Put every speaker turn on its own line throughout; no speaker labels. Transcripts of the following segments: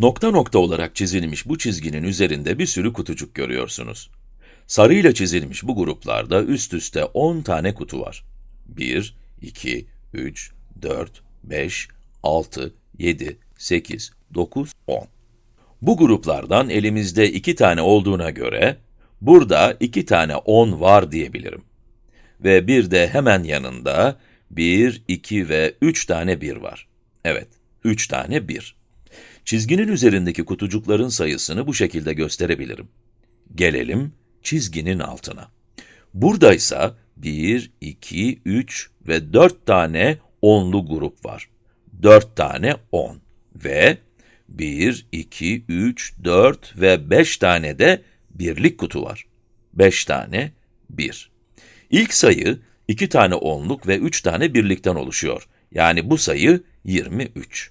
Nokta nokta olarak çizilmiş bu çizginin üzerinde bir sürü kutucuk görüyorsunuz. Sarıyla çizilmiş bu gruplarda üst üste 10 tane kutu var. 1, 2, 3, 4, 5, 6, 7, 8, 9, 10. Bu gruplardan elimizde 2 tane olduğuna göre, burada 2 tane 10 var diyebilirim. Ve bir de hemen yanında 1, 2 ve 3 tane 1 var. Evet, 3 tane 1. Çizginin üzerindeki kutucukların sayısını bu şekilde gösterebilirim. Gelelim çizginin altına. Buradaysa 1, 2, 3 ve 4 tane onlu grup var. 4 tane 10 ve 1, 2, 3, 4 ve 5 tane de birlik kutu var. 5 tane 1. İlk sayı 2 tane onluk ve 3 tane birlikten oluşuyor. Yani bu sayı 23.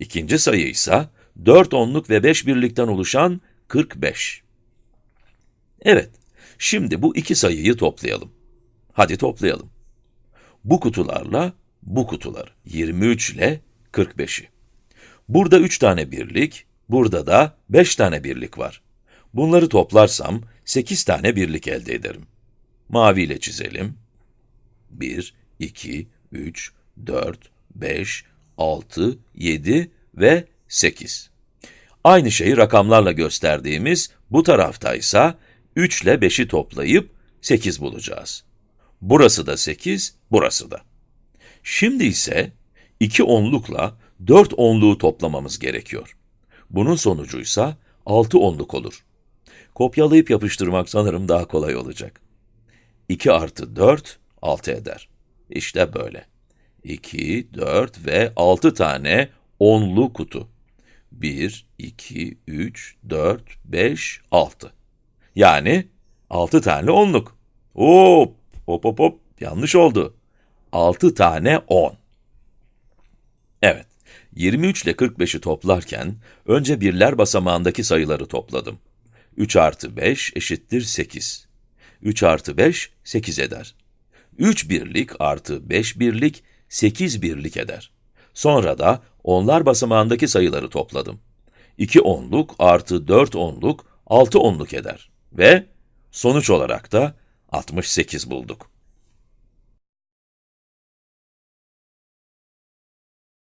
İkinci sayı ise 4 onluk ve 5 birlikten oluşan 45. Evet, şimdi bu iki sayıyı toplayalım. Hadi toplayalım. Bu kutularla bu kutular, 23 ile 45'i. Burada 3 tane birlik, burada da 5 tane birlik var. Bunları toplarsam 8 tane birlik elde ederim. Mavi ile çizelim. 1, 2, 3, 4, 5, 6, 7 ve 8. Aynı şeyi rakamlarla gösterdiğimiz bu taraftaysa 3 ile 5'i toplayıp 8 bulacağız. Burası da 8, burası da. Şimdi ise 2 onlukla 4 onluğu toplamamız gerekiyor. Bunun sonucuysa 6 onluk olur. Kopyalayıp yapıştırmak sanırım daha kolay olacak. 2 artı 4, 6 eder. İşte böyle. 2, 4 ve 6 tane onlu kutu. 1, 2, 3, 4, 5, 6. Yani 6 tane onluk. Hop, hop hop hop, yanlış oldu. 6 tane 10. Evet, 23 ile 45'i toplarken, önce birler basamağındaki sayıları topladım. 3 artı 5 eşittir 8. 3 artı 5, 8 eder. 3 birlik artı 5 birlik, 8 birlik eder. Sonra da onlar basamağındaki sayıları topladım. 2 onluk artı 4 onluk, 6 onluk eder. Ve sonuç olarak da 68 bulduk.